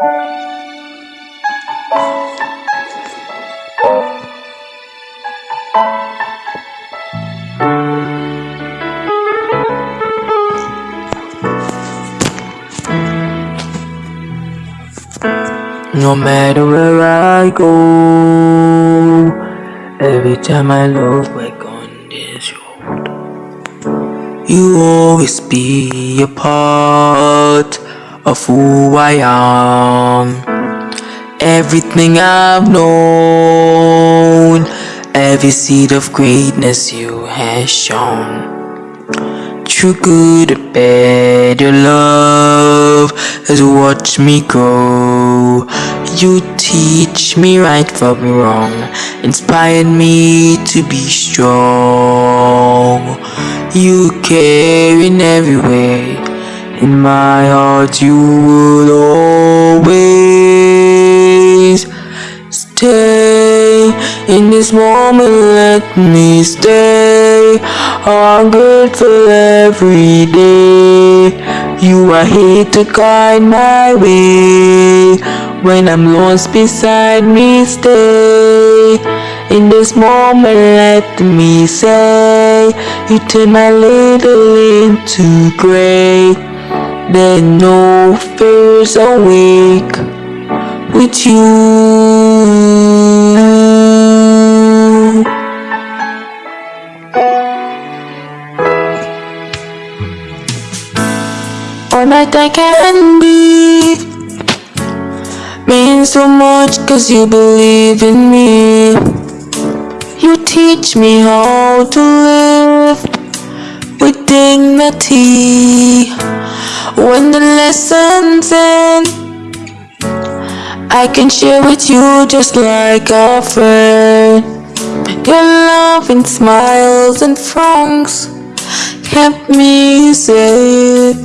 No matter where I go, every time I look back on this road, you always be a part of who I am. Everything I've known, every seed of greatness you have shown. Through good or bad, your love has watched me grow. You teach me right from wrong, inspired me to be strong. You care in every way, in my heart you will always stay. In this moment, let me stay. I'm grateful every day. You are here to guide my way. When I'm lost beside me, stay. In this moment, let me say, You turn my little into great. There no fears awake with you. All night I can be means so much cause you believe in me. You teach me how to live with dignity. When the lessons end, I can share with you just like a friend. Your love and smiles and frowns kept me safe.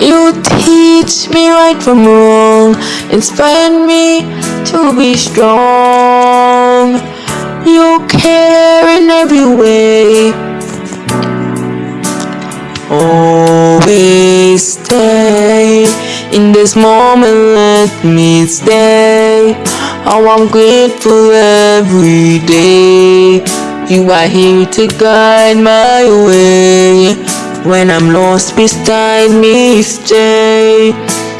You teach me right from wrong, inspire me to be strong. You care in every way. In this moment, let me stay. Oh, I'm grateful every day. You are here to guide my way. When I'm lost beside me, stay.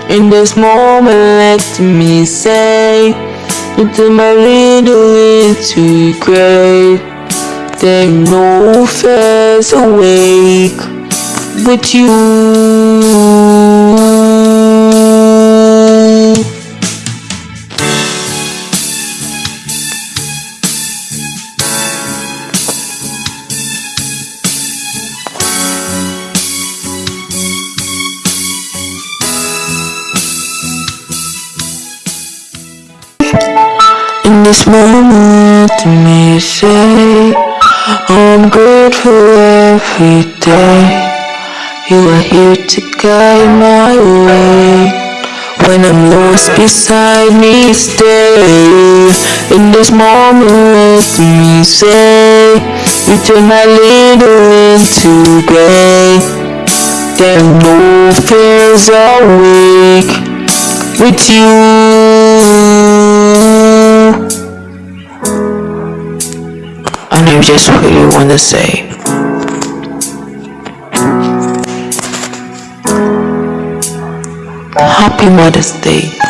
In this moment, let me say, into my little into great. There no fears awake with you. This moment, let me say, I'm grateful every day. You are here to guide my way. When I'm lost beside me, stay. In this moment, let me say, you turn my little into great. There are no fears with you. I know just what you want to say. Happy Mother's Day.